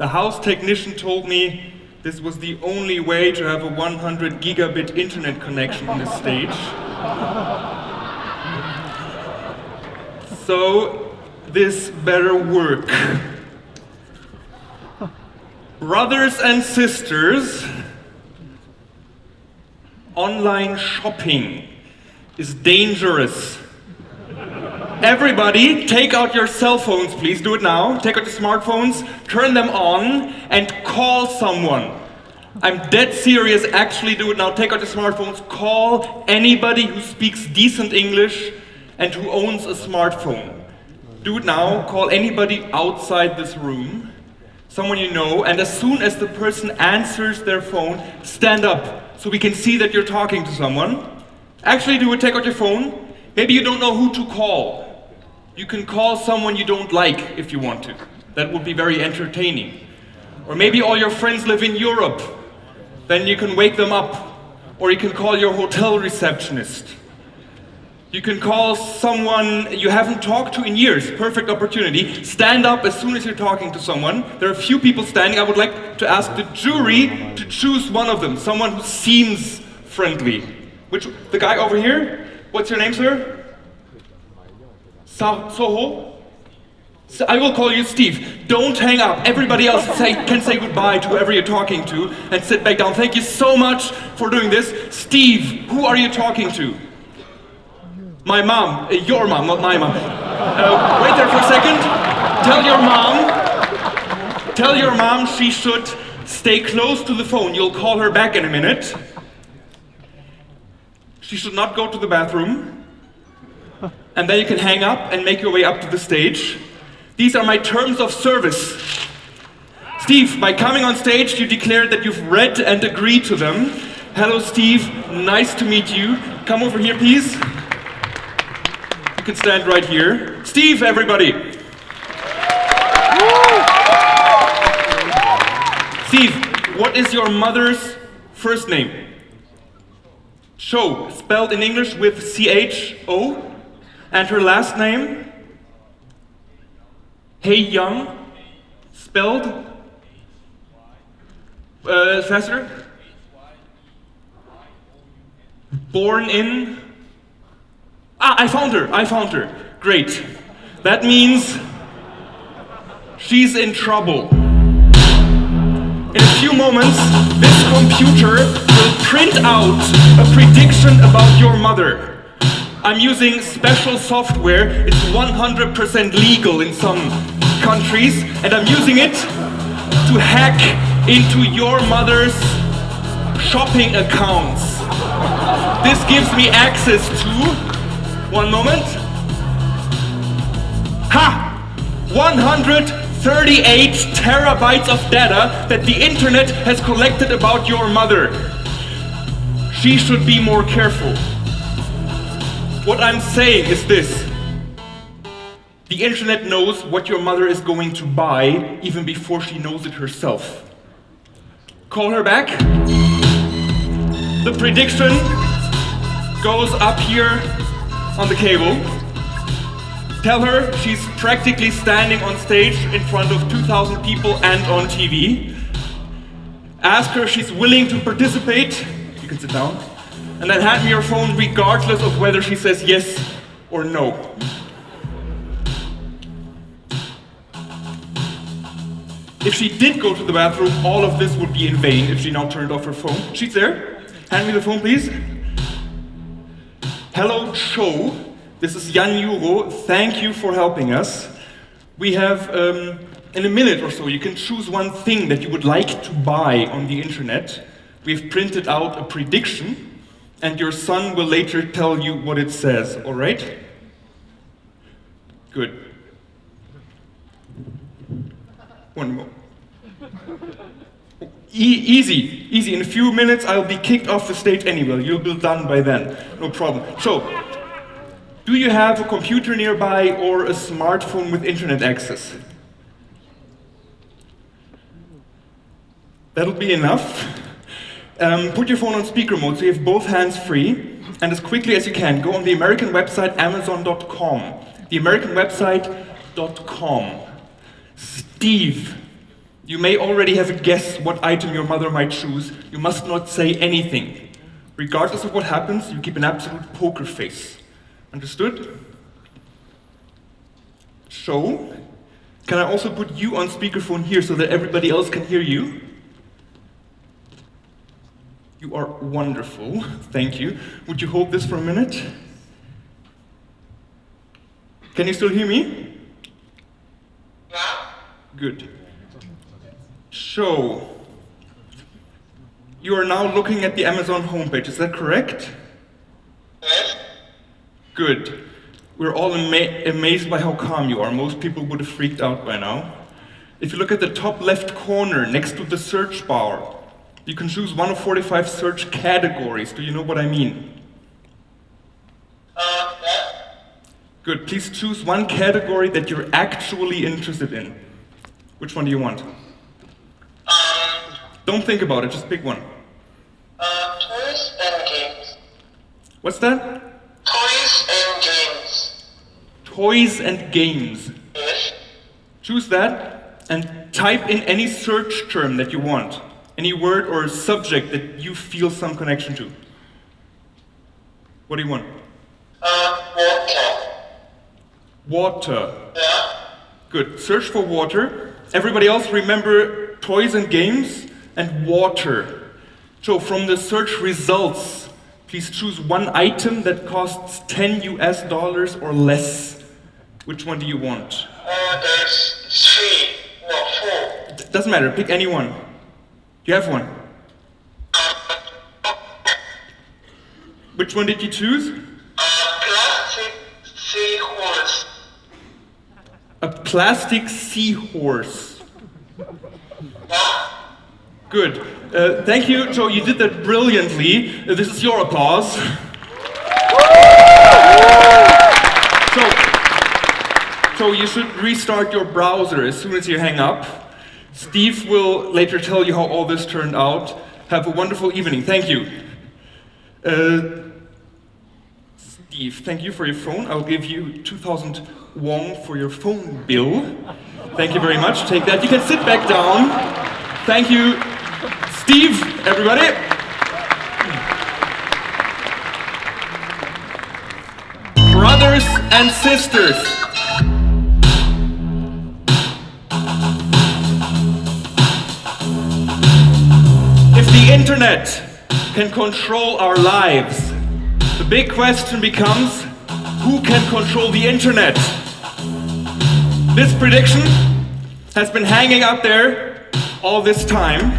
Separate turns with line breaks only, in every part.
The house technician told me this was the only way to have a 100 gigabit internet connection on this stage. So this better work. Brothers and sisters, online shopping is dangerous. Everybody, take out your cell phones, please. Do it now. Take out your smartphones, turn them on, and call someone. I'm dead serious. Actually, do it now. Take out your smartphones, call anybody who speaks decent English and who owns a smartphone. Do it now. Call anybody outside this room, someone you know, and as soon as the person answers their phone, stand up so we can see that you're talking to someone. Actually, do it. Take out your phone. Maybe you don't know who to call. You can call someone you don't like if you want to. That would be very entertaining. Or maybe all your friends live in Europe. Then you can wake them up. Or you can call your hotel receptionist. You can call someone you haven't talked to in years. Perfect opportunity. Stand up as soon as you're talking to someone. There are a few people standing. I would like to ask the jury to choose one of them. Someone who seems friendly. Which, the guy over here? What's your name, sir? Soho? So I will call you Steve. Don't hang up. Everybody else say, can say goodbye to whoever you're talking to and sit back down. Thank you so much for doing this. Steve, who are you talking to? My mom. Uh, your mom, not my mom. Uh, wait there for a second. Tell your mom. Tell your mom she should stay close to the phone. You'll call her back in a minute. She should not go to the bathroom and then you can hang up and make your way up to the stage. These are my terms of service. Steve, by coming on stage, you declared that you've read and agreed to them. Hello, Steve. Nice to meet you. Come over here, please. You can stand right here. Steve, everybody. Steve, what is your mother's first name? Cho, spelled in English with C-H-O? And her last name? Hey Young, spelled? Uh, Professor? Born in? Ah, I found her, I found her. Great. That means she's in trouble. In a few moments, this computer will print out a prediction about your mother. I'm using special software. It's 100% legal in some countries, and I'm using it to hack into your mother's shopping accounts. This gives me access to, one moment, ha! 138 terabytes of data that the internet has collected about your mother. She should be more careful. What I'm saying is this. The internet knows what your mother is going to buy even before she knows it herself. Call her back. The prediction goes up here on the cable. Tell her she's practically standing on stage in front of 2,000 people and on TV. Ask her if she's willing to participate. You can sit down and then hand me your phone regardless of whether she says yes or no. If she did go to the bathroom, all of this would be in vain if she now turned off her phone. She's there. Hand me the phone, please. Hello, Cho. This is Jan Euro. Thank you for helping us. We have, um, in a minute or so, you can choose one thing that you would like to buy on the internet. We've printed out a prediction and your son will later tell you what it says, all right? Good. One more. E easy, easy. In a few minutes, I'll be kicked off the stage anyway. You'll be done by then. No problem. So, do you have a computer nearby or a smartphone with internet access? That'll be enough. Um, put your phone on speaker mode so you have both hands free. and as quickly as you can, go on the American website amazon.com. The American website.com. Steve, you may already have a guess what item your mother might choose. You must not say anything. Regardless of what happens, you keep an absolute poker face. Understood? So, can I also put you on speakerphone here so that everybody else can hear you? You are wonderful. Thank you. Would you hold this for a minute? Can you still hear me?
Yeah?
Good. So, you are now looking at the Amazon homepage, is that correct?
Yes?
Good. We're all ama- amazed by how calm you are. Most people would have freaked out by now. If you look at the top left corner next to the search bar, you can choose one of 45 search categories. Do you know what I mean?
Uh, yeah?
Good. Please choose one category that you're actually interested in. Which one do you want?
Um,
Don't think about it, just pick one.
uh, toys and games.
What's that?
Toys and games.
Toys and games.
Yes?
Choose that and type in any search term that you want. Any word or subject that you feel some connection to. What do you want?
Uh, water.
Water.
Yeah?
Good. Search for water. Everybody else remember toys and games and water. So from the search results, please choose one item that costs 10 US dollars or less. Which one do you want?
Uh, there's three. No, four.
D- Doesn't matter, pick any one. You have one. Which one did you choose?
Plastic seahorse.
A plastic seahorse. Good. Uh, thank you, Joe. You did that brilliantly. Uh, this is your applause. So, so you should restart your browser as soon as you hang up. Steve will later tell you how all this turned out. Have a wonderful evening. Thank you. Uh, Steve, thank you for your phone. I'll give you 2,000 won for your phone bill. Thank you very much. Take that. You can sit back down. Thank you, Steve, everybody. Brothers and sisters. The internet can control our lives, the big question becomes who can control the internet? This prediction has been hanging out there all this time.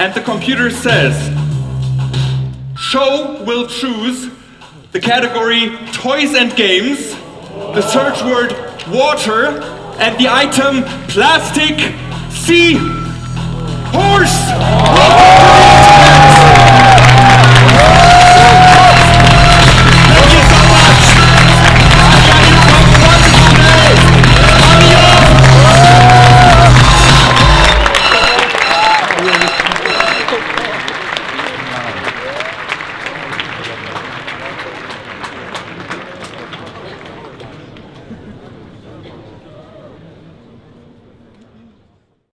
And the computer says, Cho will choose the category toys and games, the search word water, and the item plastic sea horse.